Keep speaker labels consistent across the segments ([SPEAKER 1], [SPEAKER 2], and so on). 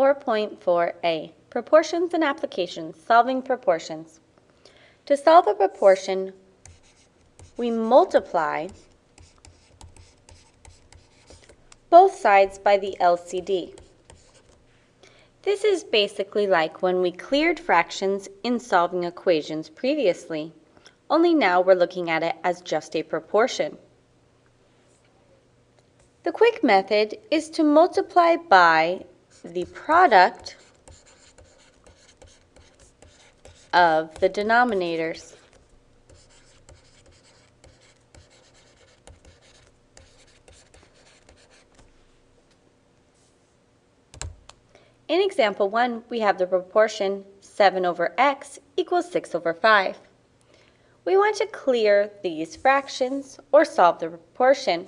[SPEAKER 1] 4.4a, Proportions and Applications, Solving Proportions. To solve a proportion, we multiply both sides by the LCD. This is basically like when we cleared fractions in solving equations previously, only now we're looking at it as just a proportion. The quick method is to multiply by the product of the denominators. In example 1, we have the proportion 7 over x equals 6 over 5. We want to clear these fractions or solve the proportion.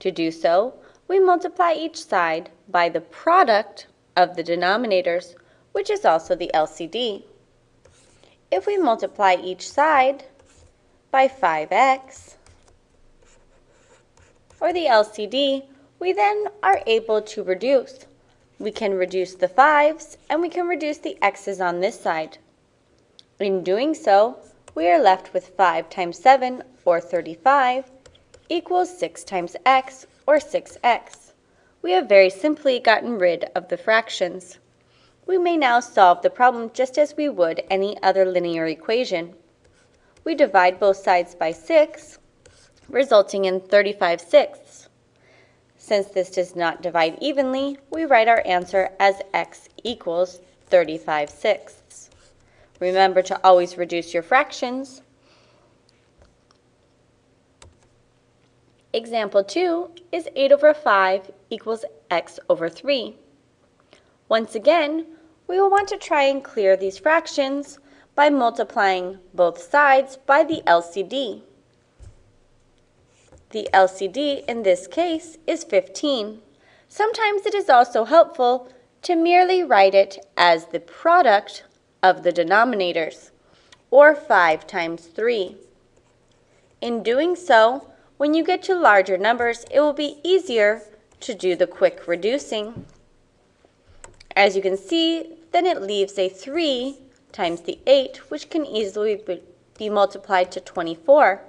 [SPEAKER 1] To do so, we multiply each side by the product of the denominators, which is also the LCD. If we multiply each side by 5x, or the LCD, we then are able to reduce. We can reduce the 5's and we can reduce the x's on this side. In doing so, we are left with 5 times 7, or 35, equals 6 times x, or 6x. We have very simply gotten rid of the fractions. We may now solve the problem just as we would any other linear equation. We divide both sides by 6, resulting in 35 sixths. Since this does not divide evenly, we write our answer as x equals 35 sixths. Remember to always reduce your fractions. Example 2 is 8 over 5 equals x over 3. Once again, we will want to try and clear these fractions by multiplying both sides by the LCD. The LCD in this case is 15. Sometimes it is also helpful to merely write it as the product of the denominators, or 5 times 3. In doing so, when you get to larger numbers, it will be easier to do the quick reducing. As you can see, then it leaves a 3 times the 8, which can easily be multiplied to 24,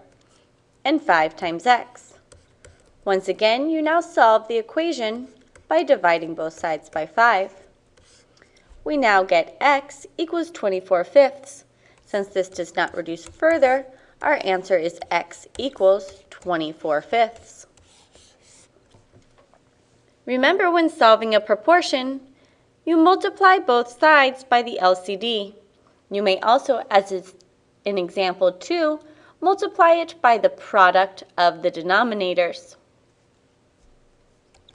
[SPEAKER 1] and 5 times x. Once again, you now solve the equation by dividing both sides by 5. We now get x equals 24 fifths. Since this does not reduce further, our answer is x equals 24 fifths. Remember when solving a proportion, you multiply both sides by the LCD. You may also, as is in example 2, multiply it by the product of the denominators.